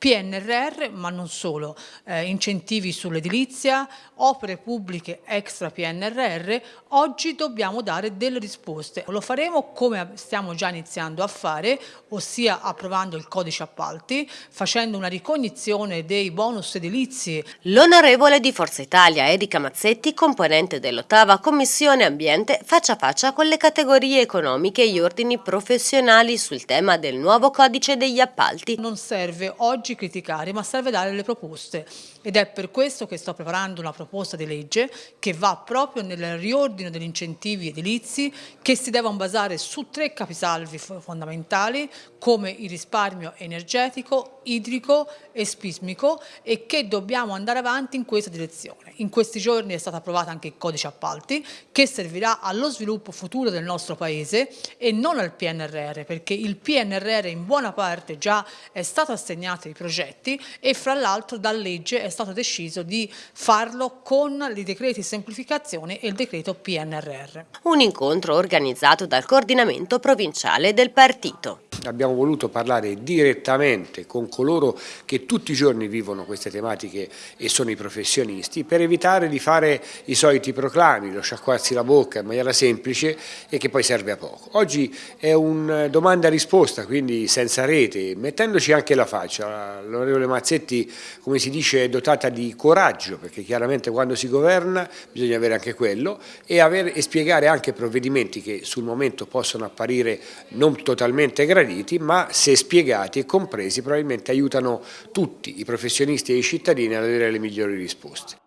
PNRR, ma non solo, eh, incentivi sull'edilizia, opere pubbliche extra PNRR, oggi dobbiamo dare delle risposte. Lo faremo come stiamo già iniziando a fare, ossia approvando il codice appalti, facendo una ricognizione dei bonus edilizi. L'onorevole di Forza Italia Erika Mazzetti, componente dell'ottava Commissione Ambiente, faccia a faccia con le categorie economiche e gli ordini professionali sul tema del nuovo codice degli appalti. Non serve oggi oggi criticare, ma serve dare le proposte ed è per questo che sto preparando una proposta di legge che va proprio nel riordino degli incentivi edilizi che si devono basare su tre capisalvi fondamentali come il risparmio energetico, idrico e spismico e che dobbiamo andare avanti in questa direzione. In questi giorni è stato approvato anche il codice appalti che servirà allo sviluppo futuro del nostro Paese e non al PNRR perché il PNRR in buona parte già è stato assegnato ai progetti e fra l'altro da legge è stato deciso di farlo con i decreti semplificazione e il decreto PNRR. Un incontro organizzato dal coordinamento provinciale del partito abbiamo voluto parlare direttamente con coloro che tutti i giorni vivono queste tematiche e sono i professionisti per evitare di fare i soliti proclami, lo sciacquarsi la bocca in maniera semplice e che poi serve a poco. Oggi è un domanda-risposta, quindi senza rete, mettendoci anche la faccia. L'onorevole Mazzetti, come si dice, è dotata di coraggio, perché chiaramente quando si governa bisogna avere anche quello e, avere, e spiegare anche provvedimenti che sul momento possono apparire non totalmente graditi graditi, ma se spiegati e compresi probabilmente aiutano tutti i professionisti e i cittadini ad avere le migliori risposte.